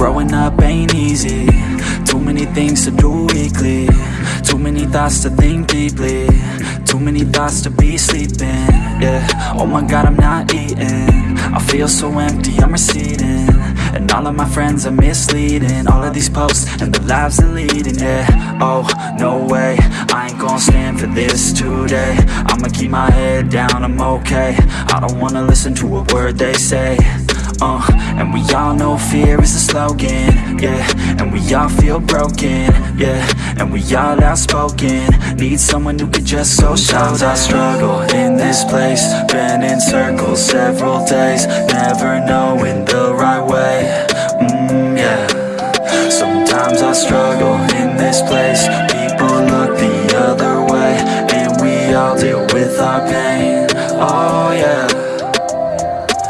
Growing up ain't easy. Too many things to do weekly. Too many thoughts to think deeply. Too many thoughts to be sleeping. Yeah, oh my god I'm not eating. I feel so empty, I'm receding And all of my friends are misleading. All of these posts and the lives they're leading Yeah, oh, no way. I ain't gonna stand for this today. I'ma keep my head down, I'm okay. I don't wanna listen to a word they say. Uh, and we all know fear is the slogan, yeah. And we all feel broken, yeah. And we all outspoken. Need someone who could just so Sometimes I struggle in this place. Been in circles several days Never knowing Sometimes I struggle in this place. People look the other way And we all deal with our pain, oh yeah.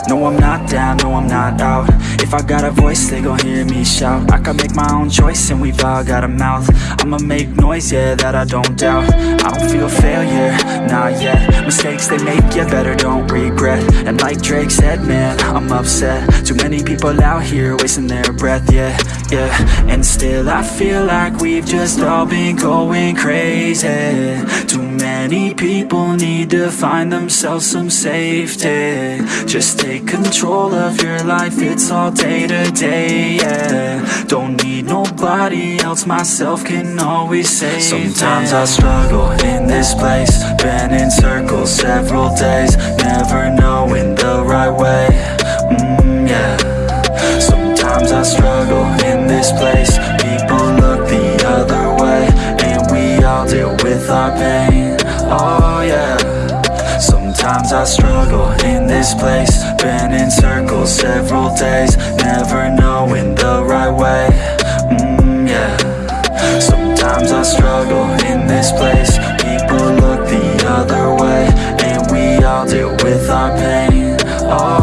No, I'm not down, no, I'm not out. If I got a voice, they gon' hear me shout. I can make my own choice and we've all got a mouth. I'ma make noise, yeah, that I don't doubt. I don't feel failure, yet Mistakes they make, yeah, better don't regret. And like Drake said, man, I'm upset. Too many people out here wasting their breath, yeah, yeah. And still I feel like we've just all been going crazy. Too many people need to find themselves some safety. Just take control of your life, it's all day to day, yeah. Don't need nobody else, myself can always save Sometimes I struggle in this place Been in circles several days Never knowing the right way, mm, yeah. Sometimes I struggle in this place People look the other way And we all deal with our pain, oh yeah. Sometimes I struggle in this place Been in circles several days Never knowing the right way, mm, yeah. Sometimes I struggle in this place with our pain.